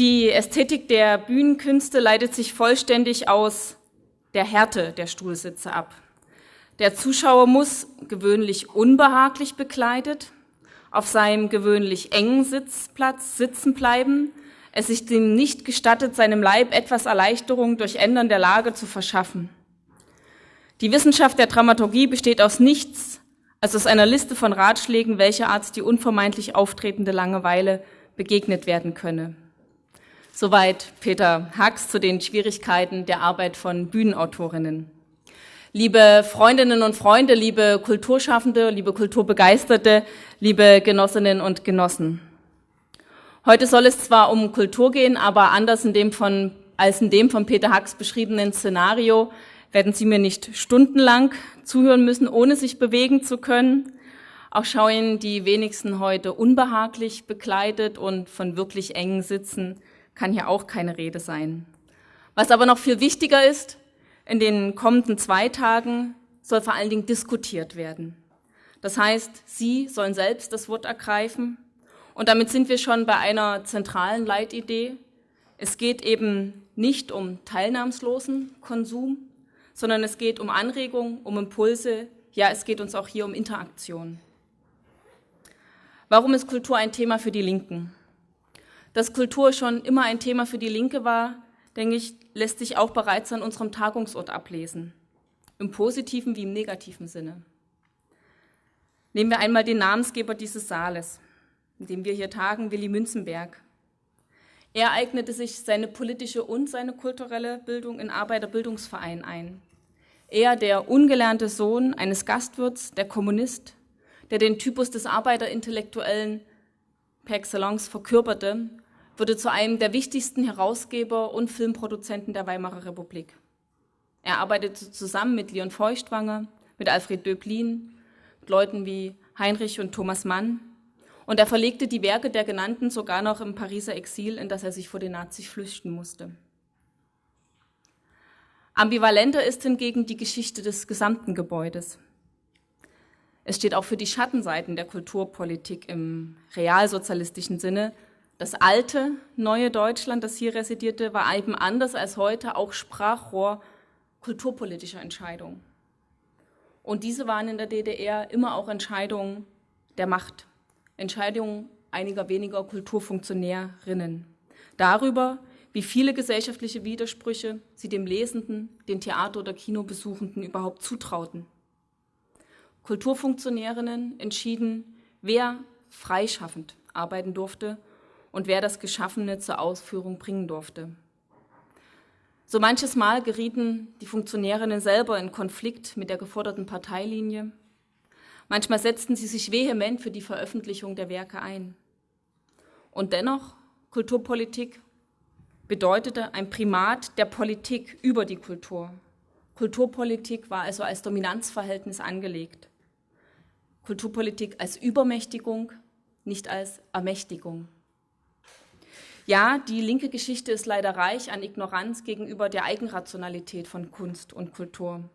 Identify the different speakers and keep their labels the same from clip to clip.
Speaker 1: Die Ästhetik der Bühnenkünste leitet sich vollständig aus der Härte der Stuhlsitze ab. Der Zuschauer muss gewöhnlich unbehaglich bekleidet auf seinem gewöhnlich engen Sitzplatz sitzen bleiben, es sich dem nicht gestattet, seinem Leib etwas Erleichterung durch Ändern der Lage zu verschaffen. Die Wissenschaft der Dramaturgie besteht aus nichts als aus einer Liste von Ratschlägen, welcher Art die unvermeidlich auftretende Langeweile begegnet werden könne. Soweit Peter Hacks zu den Schwierigkeiten der Arbeit von Bühnenautorinnen. Liebe Freundinnen und Freunde, liebe Kulturschaffende, liebe Kulturbegeisterte, liebe Genossinnen und Genossen. Heute soll es zwar um Kultur gehen, aber anders in dem von, als in dem von Peter Hacks beschriebenen Szenario werden Sie mir nicht stundenlang zuhören müssen, ohne sich bewegen zu können. Auch schauen die wenigsten heute unbehaglich bekleidet und von wirklich engen Sitzen kann hier auch keine Rede sein. Was aber noch viel wichtiger ist, in den kommenden zwei Tagen soll vor allen Dingen diskutiert werden. Das heißt, Sie sollen selbst das Wort ergreifen. Und damit sind wir schon bei einer zentralen Leitidee. Es geht eben nicht um teilnahmslosen Konsum, sondern es geht um Anregung, um Impulse. Ja, es geht uns auch hier um Interaktion. Warum ist Kultur ein Thema für die Linken? Dass Kultur schon immer ein Thema für die Linke war, denke ich, lässt sich auch bereits an unserem Tagungsort ablesen. Im positiven wie im negativen Sinne. Nehmen wir einmal den Namensgeber dieses Saales, in dem wir hier tagen, Willi Münzenberg. Er eignete sich seine politische und seine kulturelle Bildung in Arbeiterbildungsvereinen ein. Er, der ungelernte Sohn eines Gastwirts, der Kommunist, der den Typus des Arbeiterintellektuellen per excellence verkörperte, wurde zu einem der wichtigsten Herausgeber und Filmproduzenten der Weimarer Republik. Er arbeitete zusammen mit Leon Feuchtwanger, mit Alfred Döblin, mit Leuten wie Heinrich und Thomas Mann. Und er verlegte die Werke der genannten sogar noch im Pariser Exil, in das er sich vor den Nazis flüchten musste. Ambivalenter ist hingegen die Geschichte des gesamten Gebäudes. Es steht auch für die Schattenseiten der Kulturpolitik im realsozialistischen Sinne, das alte, neue Deutschland, das hier residierte, war eben anders als heute auch Sprachrohr kulturpolitischer Entscheidungen. Und diese waren in der DDR immer auch Entscheidungen der Macht, Entscheidungen einiger weniger Kulturfunktionärinnen darüber, wie viele gesellschaftliche Widersprüche sie dem Lesenden, den Theater- oder Kinobesuchenden überhaupt zutrauten. Kulturfunktionärinnen entschieden, wer freischaffend arbeiten durfte und wer das Geschaffene zur Ausführung bringen durfte. So manches Mal gerieten die Funktionärinnen selber in Konflikt mit der geforderten Parteilinie. Manchmal setzten sie sich vehement für die Veröffentlichung der Werke ein. Und dennoch, Kulturpolitik bedeutete ein Primat der Politik über die Kultur. Kulturpolitik war also als Dominanzverhältnis angelegt. Kulturpolitik als Übermächtigung, nicht als Ermächtigung. Ja, die linke Geschichte ist leider reich an Ignoranz gegenüber der Eigenrationalität von Kunst und Kultur.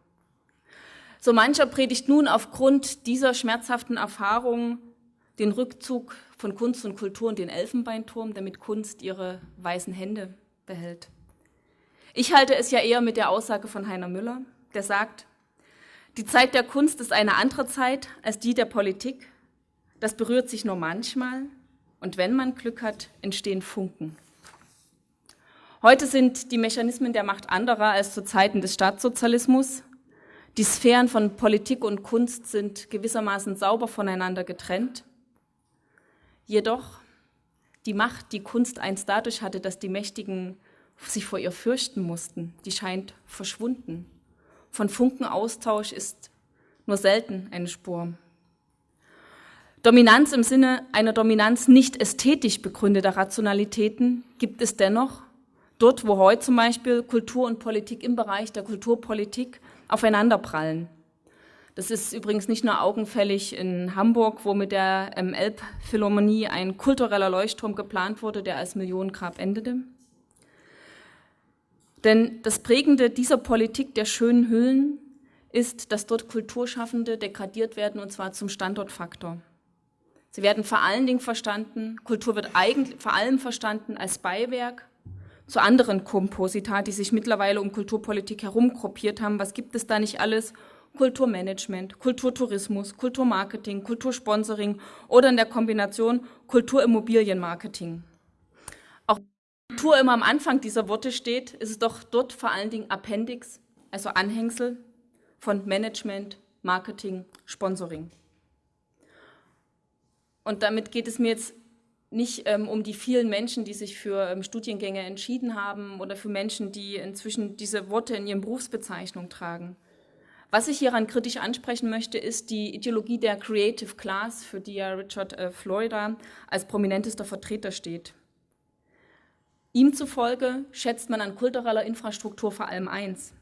Speaker 1: So mancher predigt nun aufgrund dieser schmerzhaften Erfahrungen den Rückzug von Kunst und Kultur in den Elfenbeinturm, damit Kunst ihre weißen Hände behält. Ich halte es ja eher mit der Aussage von Heiner Müller, der sagt, die Zeit der Kunst ist eine andere Zeit als die der Politik. Das berührt sich nur manchmal, und wenn man Glück hat, entstehen Funken. Heute sind die Mechanismen der Macht anderer als zu Zeiten des Staatssozialismus. Die Sphären von Politik und Kunst sind gewissermaßen sauber voneinander getrennt. Jedoch die Macht, die Kunst einst dadurch hatte, dass die Mächtigen sich vor ihr fürchten mussten, die scheint verschwunden. Von Funkenaustausch ist nur selten eine Spur. Dominanz im Sinne einer Dominanz nicht ästhetisch begründeter Rationalitäten gibt es dennoch, dort wo heute zum Beispiel Kultur und Politik im Bereich der Kulturpolitik aufeinanderprallen. Das ist übrigens nicht nur augenfällig in Hamburg, wo mit der ähm, Elbphilharmonie ein kultureller Leuchtturm geplant wurde, der als Millionengrab endete. Denn das Prägende dieser Politik der schönen Hüllen ist, dass dort Kulturschaffende degradiert werden, und zwar zum Standortfaktor. Sie werden vor allen Dingen verstanden, Kultur wird eigentlich vor allem verstanden als Beiwerk zu anderen Komposita, die sich mittlerweile um Kulturpolitik herumgruppiert haben. Was gibt es da nicht alles? Kulturmanagement, Kulturtourismus, Kulturmarketing, Kultursponsoring oder in der Kombination Kulturimmobilienmarketing. Kultur immer am Anfang dieser Worte steht, ist es doch dort vor allen Dingen Appendix, also Anhängsel von Management, Marketing, Sponsoring. Und damit geht es mir jetzt nicht ähm, um die vielen Menschen, die sich für ähm, Studiengänge entschieden haben oder für Menschen, die inzwischen diese Worte in ihren Berufsbezeichnungen tragen. Was ich hieran kritisch ansprechen möchte, ist die Ideologie der Creative Class, für die ja Richard äh, Florida als prominentester Vertreter steht. Ihm zufolge schätzt man an kultureller Infrastruktur vor allem eins,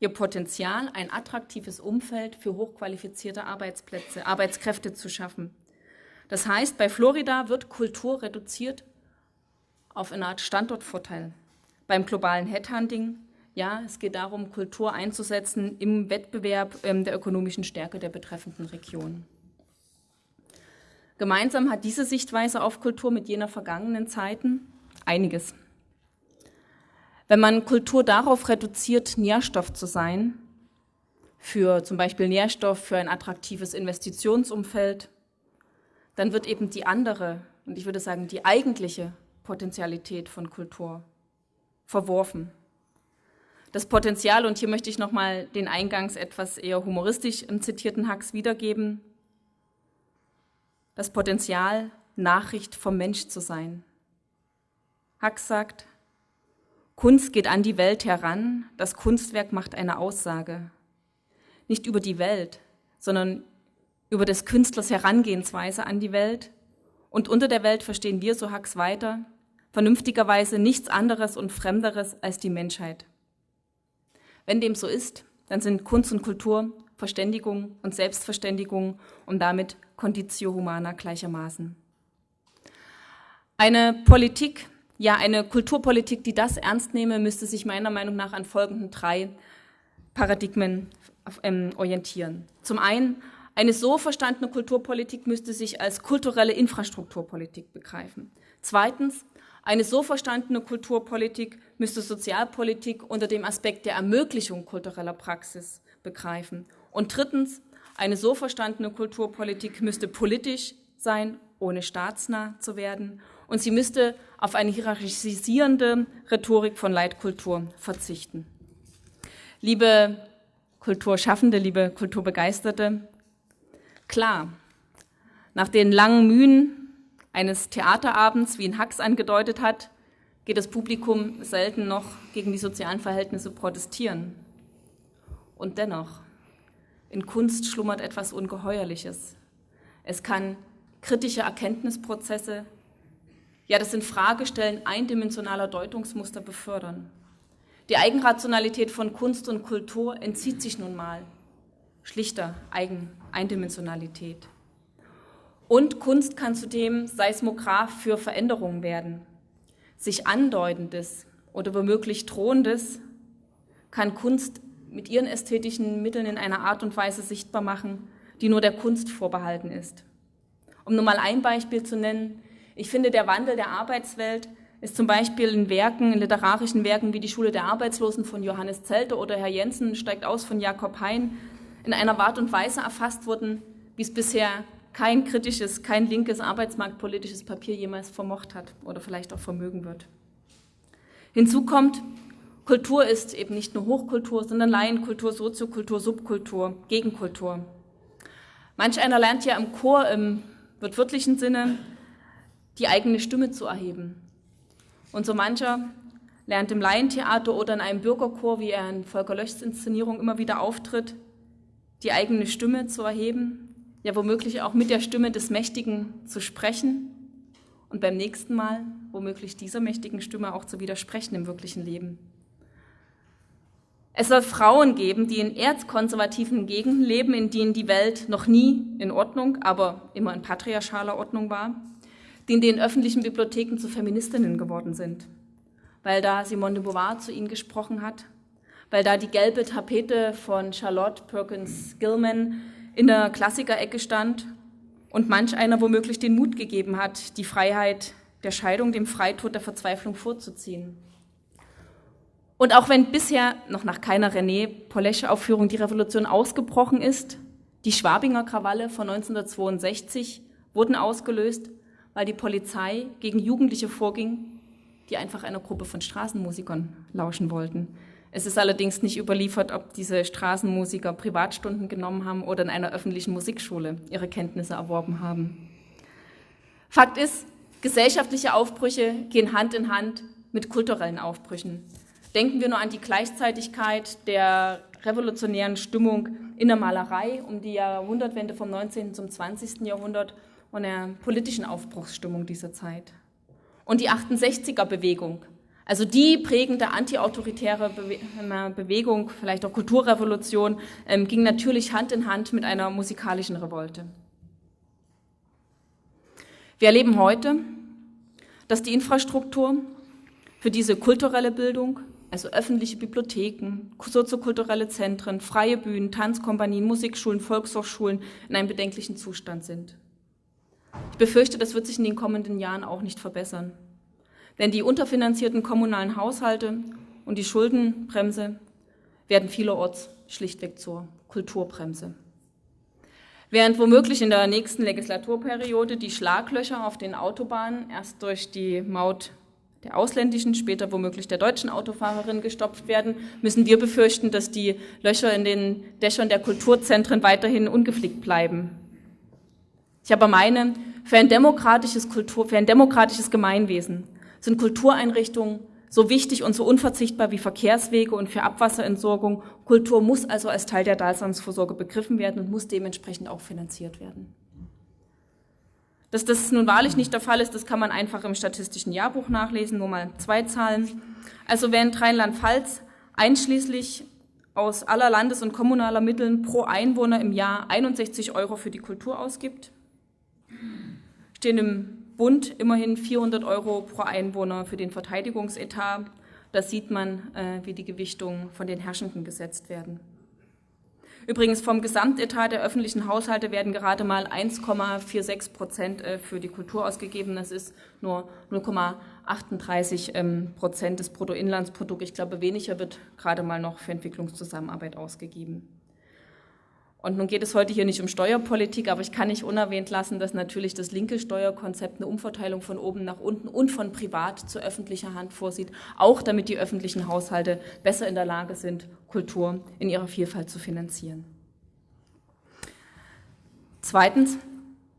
Speaker 1: ihr Potenzial, ein attraktives Umfeld für hochqualifizierte Arbeitsplätze, Arbeitskräfte zu schaffen. Das heißt, bei Florida wird Kultur reduziert auf eine Art Standortvorteil. Beim globalen Headhunting, ja, es geht darum, Kultur einzusetzen im Wettbewerb ähm, der ökonomischen Stärke der betreffenden Region. Gemeinsam hat diese Sichtweise auf Kultur mit jener vergangenen Zeiten einiges. Wenn man Kultur darauf reduziert, Nährstoff zu sein, für zum Beispiel Nährstoff für ein attraktives Investitionsumfeld, dann wird eben die andere und ich würde sagen die eigentliche Potenzialität von Kultur verworfen. Das Potenzial, und hier möchte ich nochmal den eingangs etwas eher humoristisch zitierten Hacks wiedergeben, das Potenzial, Nachricht vom Mensch zu sein. Hacks sagt, Kunst geht an die Welt heran, das Kunstwerk macht eine Aussage. Nicht über die Welt, sondern über des Künstlers Herangehensweise an die Welt. Und unter der Welt verstehen wir, so Hacks weiter, vernünftigerweise nichts anderes und Fremderes als die Menschheit. Wenn dem so ist, dann sind Kunst und Kultur Verständigung und Selbstverständigung und damit Conditio Humana gleichermaßen. Eine Politik, ja eine Kulturpolitik, die das ernst nehme, müsste sich meiner Meinung nach an folgenden drei Paradigmen ähm, orientieren. Zum einen eine so verstandene Kulturpolitik müsste sich als kulturelle Infrastrukturpolitik begreifen. Zweitens, eine so verstandene Kulturpolitik müsste Sozialpolitik unter dem Aspekt der Ermöglichung kultureller Praxis begreifen. Und drittens, eine so verstandene Kulturpolitik müsste politisch sein, ohne staatsnah zu werden. Und sie müsste auf eine hierarchisierende Rhetorik von Leitkultur verzichten. Liebe Kulturschaffende, liebe Kulturbegeisterte, Klar, nach den langen Mühen eines Theaterabends, wie ihn Hacks angedeutet hat, geht das Publikum selten noch gegen die sozialen Verhältnisse protestieren. Und dennoch, in Kunst schlummert etwas Ungeheuerliches. Es kann kritische Erkenntnisprozesse, ja das in Fragestellen eindimensionaler Deutungsmuster befördern. Die Eigenrationalität von Kunst und Kultur entzieht sich nun mal schlichter Eigen Eindimensionalität. Und Kunst kann zudem Seismograph für Veränderungen werden. Sich andeutendes oder womöglich drohendes kann Kunst mit ihren ästhetischen Mitteln in einer Art und Weise sichtbar machen, die nur der Kunst vorbehalten ist. Um nur mal ein Beispiel zu nennen, ich finde, der Wandel der Arbeitswelt ist zum Beispiel in Werken, in literarischen Werken wie die Schule der Arbeitslosen von Johannes Zelte oder Herr Jensen steigt aus von Jakob Hein in einer Art und Weise erfasst wurden, wie es bisher kein kritisches, kein linkes arbeitsmarktpolitisches Papier jemals vermocht hat oder vielleicht auch vermögen wird. Hinzu kommt, Kultur ist eben nicht nur Hochkultur, sondern Laienkultur, Soziokultur, Subkultur, Gegenkultur. Manch einer lernt ja im Chor im wortwörtlichen Sinne die eigene Stimme zu erheben. Und so mancher lernt im Laientheater oder in einem Bürgerchor, wie er in Volker Löschs Inszenierung immer wieder auftritt, die eigene Stimme zu erheben, ja womöglich auch mit der Stimme des Mächtigen zu sprechen und beim nächsten Mal womöglich dieser mächtigen Stimme auch zu widersprechen im wirklichen Leben. Es soll Frauen geben, die in erzkonservativen Gegenden leben, in denen die Welt noch nie in Ordnung, aber immer in patriarchaler Ordnung war, die in den öffentlichen Bibliotheken zu Feministinnen geworden sind, weil da Simone de Beauvoir zu ihnen gesprochen hat. Weil da die gelbe Tapete von Charlotte Perkins Gilman in der Klassikerecke stand. Und manch einer womöglich den Mut gegeben hat, die Freiheit der Scheidung dem Freitod der Verzweiflung vorzuziehen. Und auch wenn bisher noch nach keiner René Polesche-Aufführung die Revolution ausgebrochen ist, die Schwabinger Krawalle von 1962 wurden ausgelöst, weil die Polizei gegen Jugendliche vorging, die einfach einer Gruppe von Straßenmusikern lauschen wollten. Es ist allerdings nicht überliefert, ob diese Straßenmusiker Privatstunden genommen haben oder in einer öffentlichen Musikschule ihre Kenntnisse erworben haben. Fakt ist, gesellschaftliche Aufbrüche gehen Hand in Hand mit kulturellen Aufbrüchen. Denken wir nur an die Gleichzeitigkeit der revolutionären Stimmung in der Malerei um die Jahrhundertwende vom 19. zum 20. Jahrhundert und der politischen Aufbruchsstimmung dieser Zeit. Und die 68er-Bewegung, also die prägende antiautoritäre Bewegung, vielleicht auch Kulturrevolution, ähm, ging natürlich Hand in Hand mit einer musikalischen Revolte. Wir erleben heute, dass die Infrastruktur für diese kulturelle Bildung, also öffentliche Bibliotheken, soziokulturelle Zentren, freie Bühnen, Tanzkompanien, Musikschulen, Volkshochschulen in einem bedenklichen Zustand sind. Befürchte, das wird sich in den kommenden Jahren auch nicht verbessern. Denn die unterfinanzierten kommunalen Haushalte und die Schuldenbremse werden vielerorts schlichtweg zur Kulturbremse. Während womöglich in der nächsten Legislaturperiode die Schlaglöcher auf den Autobahnen erst durch die Maut der ausländischen, später womöglich der deutschen Autofahrerin gestopft werden, müssen wir befürchten, dass die Löcher in den Dächern der Kulturzentren weiterhin ungeflickt bleiben. Ich aber meine, für ein demokratisches Kultur, für ein demokratisches Gemeinwesen sind Kultureinrichtungen so wichtig und so unverzichtbar wie Verkehrswege und für Abwasserentsorgung. Kultur muss also als Teil der Daseinsvorsorge begriffen werden und muss dementsprechend auch finanziert werden. Dass das nun wahrlich nicht der Fall ist, das kann man einfach im statistischen Jahrbuch nachlesen, nur mal zwei Zahlen. Also während Rheinland-Pfalz einschließlich aus aller Landes- und kommunaler Mitteln pro Einwohner im Jahr 61 Euro für die Kultur ausgibt, stehen im Bund immerhin 400 Euro pro Einwohner für den Verteidigungsetat. Da sieht man, äh, wie die Gewichtungen von den Herrschenden gesetzt werden. Übrigens vom Gesamtetat der öffentlichen Haushalte werden gerade mal 1,46 Prozent äh, für die Kultur ausgegeben. Das ist nur 0,38 ähm, Prozent des Bruttoinlandsprodukts. Ich glaube, weniger wird gerade mal noch für Entwicklungszusammenarbeit ausgegeben. Und nun geht es heute hier nicht um Steuerpolitik, aber ich kann nicht unerwähnt lassen, dass natürlich das linke Steuerkonzept eine Umverteilung von oben nach unten und von privat zu öffentlicher Hand vorsieht, auch damit die öffentlichen Haushalte besser in der Lage sind, Kultur in ihrer Vielfalt zu finanzieren. Zweitens,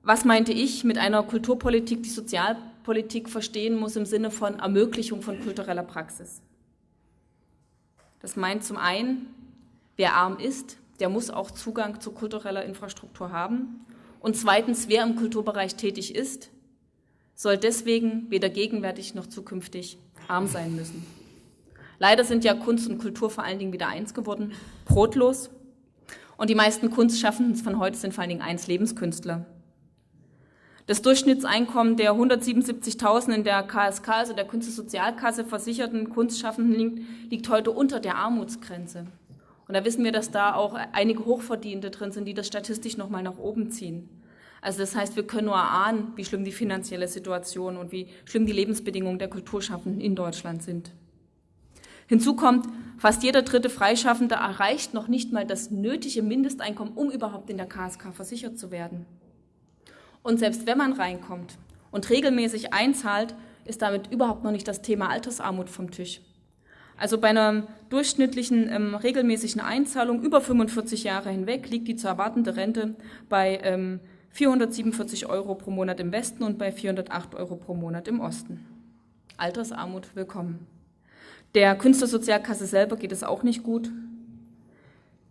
Speaker 1: was meinte ich mit einer Kulturpolitik, die Sozialpolitik verstehen muss im Sinne von Ermöglichung von kultureller Praxis? Das meint zum einen, wer arm ist, der muss auch Zugang zu kultureller Infrastruktur haben. Und zweitens, wer im Kulturbereich tätig ist, soll deswegen weder gegenwärtig noch zukünftig arm sein müssen. Leider sind ja Kunst und Kultur vor allen Dingen wieder eins geworden, brotlos. Und die meisten Kunstschaffenden von heute sind vor allen Dingen eins Lebenskünstler. Das Durchschnittseinkommen der 177.000 in der KSK, also der Künstlersozialkasse versicherten Kunstschaffenden, liegt, liegt heute unter der Armutsgrenze. Und da wissen wir, dass da auch einige Hochverdiente drin sind, die das statistisch nochmal nach oben ziehen. Also das heißt, wir können nur erahnen, wie schlimm die finanzielle Situation und wie schlimm die Lebensbedingungen der Kulturschaffenden in Deutschland sind. Hinzu kommt, fast jeder dritte Freischaffende erreicht noch nicht mal das nötige Mindesteinkommen, um überhaupt in der KSK versichert zu werden. Und selbst wenn man reinkommt und regelmäßig einzahlt, ist damit überhaupt noch nicht das Thema Altersarmut vom Tisch. Also bei einer durchschnittlichen ähm, regelmäßigen Einzahlung über 45 Jahre hinweg liegt die zu erwartende Rente bei ähm, 447 Euro pro Monat im Westen und bei 408 Euro pro Monat im Osten. Altersarmut willkommen. Der Künstlersozialkasse selber geht es auch nicht gut.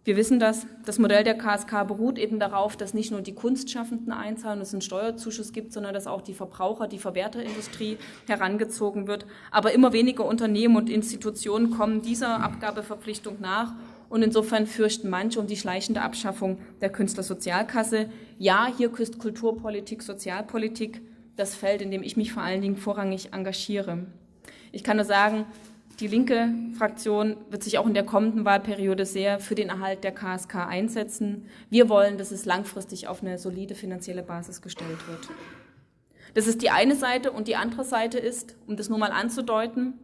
Speaker 1: Wir wissen das. Das Modell der KSK beruht eben darauf, dass nicht nur die Kunstschaffenden einzahlen und es einen Steuerzuschuss gibt, sondern dass auch die Verbraucher, die Verwerterindustrie herangezogen wird. Aber immer weniger Unternehmen und Institutionen kommen dieser Abgabeverpflichtung nach. Und insofern fürchten manche um die schleichende Abschaffung der Künstlersozialkasse. Ja, hier küsst Kulturpolitik, Sozialpolitik das Feld, in dem ich mich vor allen Dingen vorrangig engagiere. Ich kann nur sagen, die linke Fraktion wird sich auch in der kommenden Wahlperiode sehr für den Erhalt der KSK einsetzen. Wir wollen, dass es langfristig auf eine solide finanzielle Basis gestellt wird. Das ist die eine Seite und die andere Seite ist, um das nur mal anzudeuten,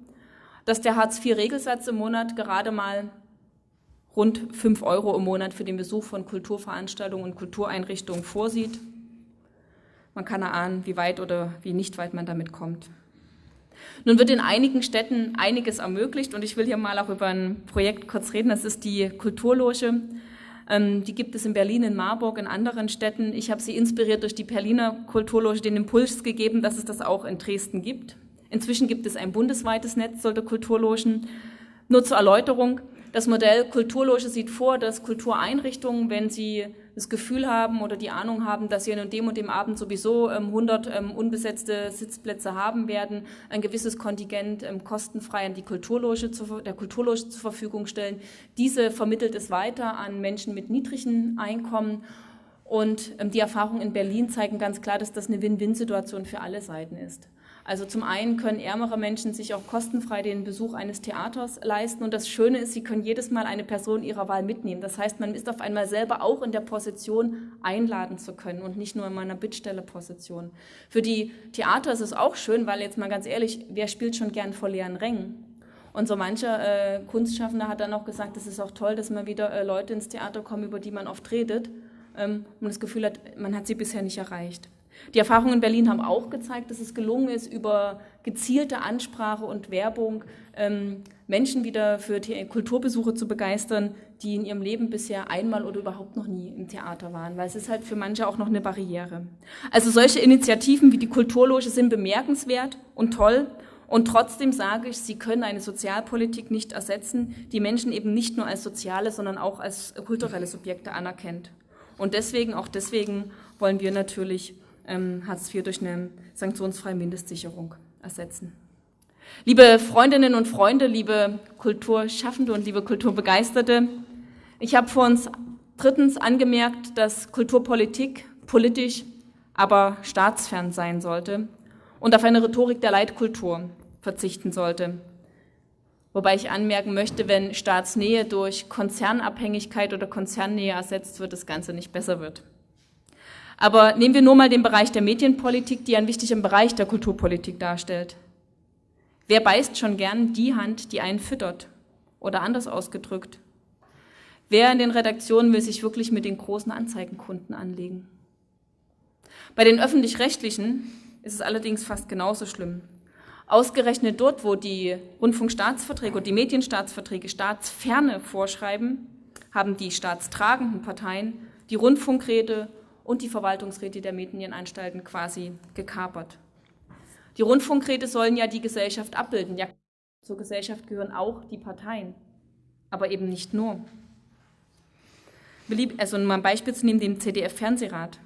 Speaker 1: dass der Hartz-IV-Regelsatz im Monat gerade mal rund 5 Euro im Monat für den Besuch von Kulturveranstaltungen und Kultureinrichtungen vorsieht. Man kann erahnen, wie weit oder wie nicht weit man damit kommt. Nun wird in einigen Städten einiges ermöglicht und ich will hier mal auch über ein Projekt kurz reden. Das ist die Kulturloge. Ähm, die gibt es in Berlin, in Marburg, in anderen Städten. Ich habe sie inspiriert durch die Berliner Kulturloge den Impuls gegeben, dass es das auch in Dresden gibt. Inzwischen gibt es ein bundesweites Netz solcher Kulturlogen. Nur zur Erläuterung, das Modell Kulturloge sieht vor, dass Kultureinrichtungen, wenn sie das Gefühl haben oder die Ahnung haben, dass sie an dem und dem Abend sowieso 100 ähm, ähm, unbesetzte Sitzplätze haben werden, ein gewisses Kontingent ähm, kostenfrei an die Kulturloge der Kulturloge zur Verfügung stellen. Diese vermittelt es weiter an Menschen mit niedrigen Einkommen und die Erfahrungen in Berlin zeigen ganz klar, dass das eine Win-Win-Situation für alle Seiten ist. Also zum einen können ärmere Menschen sich auch kostenfrei den Besuch eines Theaters leisten und das Schöne ist, sie können jedes Mal eine Person ihrer Wahl mitnehmen. Das heißt, man ist auf einmal selber auch in der Position, einladen zu können und nicht nur in meiner Bittstellerposition. Für die Theater ist es auch schön, weil jetzt mal ganz ehrlich, wer spielt schon gern vor leeren Rängen? Und so mancher äh, Kunstschaffender hat dann auch gesagt, es ist auch toll, dass mal wieder äh, Leute ins Theater kommen, über die man oft redet ähm, und das Gefühl hat, man hat sie bisher nicht erreicht. Die Erfahrungen in Berlin haben auch gezeigt, dass es gelungen ist, über gezielte Ansprache und Werbung ähm, Menschen wieder für Kulturbesuche zu begeistern, die in ihrem Leben bisher einmal oder überhaupt noch nie im Theater waren, weil es ist halt für manche auch noch eine Barriere. Also solche Initiativen wie die Kulturloge sind bemerkenswert und toll und trotzdem sage ich, sie können eine Sozialpolitik nicht ersetzen, die Menschen eben nicht nur als soziale, sondern auch als kulturelle Subjekte anerkennt. Und deswegen, auch deswegen wollen wir natürlich ähm, Hartz IV durch eine sanktionsfreie Mindestsicherung ersetzen. Liebe Freundinnen und Freunde, liebe Kulturschaffende und liebe Kulturbegeisterte, ich habe vor uns drittens angemerkt, dass Kulturpolitik politisch, aber staatsfern sein sollte und auf eine Rhetorik der Leitkultur verzichten sollte. Wobei ich anmerken möchte, wenn Staatsnähe durch Konzernabhängigkeit oder Konzernnähe ersetzt wird, das Ganze nicht besser wird. Aber nehmen wir nur mal den Bereich der Medienpolitik, die einen wichtigen Bereich der Kulturpolitik darstellt. Wer beißt schon gern die Hand, die einen füttert? Oder anders ausgedrückt, wer in den Redaktionen will sich wirklich mit den großen Anzeigenkunden anlegen? Bei den öffentlich-rechtlichen ist es allerdings fast genauso schlimm. Ausgerechnet dort, wo die Rundfunkstaatsverträge und die Medienstaatsverträge Staatsferne vorschreiben, haben die staatstragenden Parteien die Rundfunkräte und die Verwaltungsräte der Medienanstalten quasi gekapert. Die Rundfunkräte sollen ja die Gesellschaft abbilden. Ja, zur Gesellschaft gehören auch die Parteien, aber eben nicht nur. Also um ein Beispiel zu nehmen, den CDF-Fernsehrat.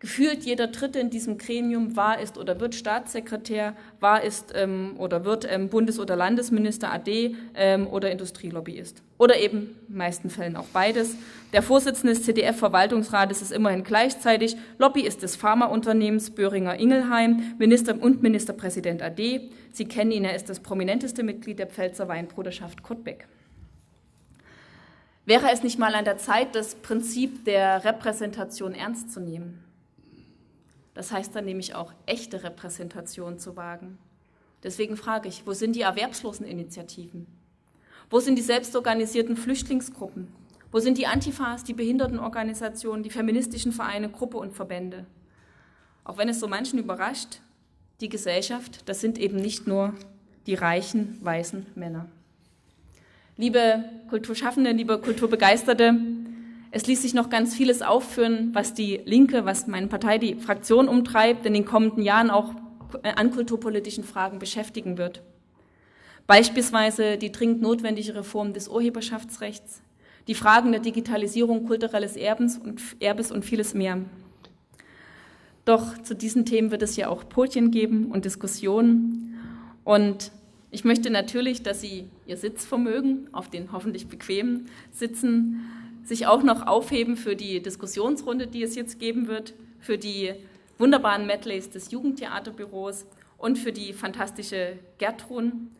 Speaker 1: Gefühlt jeder Dritte in diesem Gremium war, ist oder wird Staatssekretär, war, ist ähm, oder wird ähm, Bundes- oder Landesminister, AD ähm, oder Industrielobbyist. Oder eben in meisten Fällen auch beides. Der Vorsitzende des CDF-Verwaltungsrates ist immerhin gleichzeitig Lobbyist des Pharmaunternehmens Böhringer Ingelheim Minister und Ministerpräsident AD. Sie kennen ihn, er ist das prominenteste Mitglied der Pfälzer Weinbruderschaft Kottbeck. Wäre es nicht mal an der Zeit, das Prinzip der Repräsentation ernst zu nehmen? Das heißt dann nämlich auch echte Repräsentation zu wagen. Deswegen frage ich, wo sind die Erwerbsloseninitiativen? Wo sind die selbstorganisierten Flüchtlingsgruppen? Wo sind die Antifas, die Behindertenorganisationen, die feministischen Vereine, Gruppe und Verbände? Auch wenn es so manchen überrascht, die Gesellschaft, das sind eben nicht nur die reichen, weißen Männer. Liebe Kulturschaffende, liebe Kulturbegeisterte, es ließ sich noch ganz vieles aufführen, was die Linke, was meine Partei, die Fraktion umtreibt, in den kommenden Jahren auch äh, an kulturpolitischen Fragen beschäftigen wird. Beispielsweise die dringend notwendige Reform des Urheberschaftsrechts, die Fragen der Digitalisierung kulturelles Erbens und, Erbes und vieles mehr. Doch zu diesen Themen wird es ja auch Podien geben und Diskussionen. Und ich möchte natürlich, dass Sie Ihr Sitzvermögen auf den hoffentlich bequemen Sitzen sich auch noch aufheben für die Diskussionsrunde, die es jetzt geben wird, für die wunderbaren Medleys des Jugendtheaterbüros und für die fantastische Gertrun.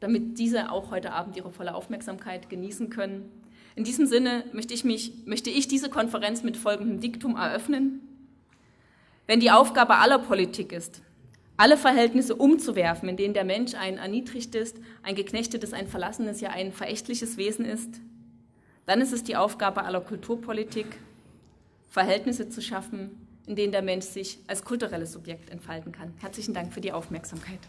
Speaker 1: damit diese auch heute Abend ihre volle Aufmerksamkeit genießen können. In diesem Sinne möchte ich, mich, möchte ich diese Konferenz mit folgendem Diktum eröffnen. Wenn die Aufgabe aller Politik ist, alle Verhältnisse umzuwerfen, in denen der Mensch ein erniedrigtes, ein geknechtetes, ein verlassenes, ja ein verächtliches Wesen ist, dann ist es die Aufgabe aller Kulturpolitik, Verhältnisse zu schaffen, in denen der Mensch sich als kulturelles Subjekt entfalten kann. Herzlichen Dank für die Aufmerksamkeit.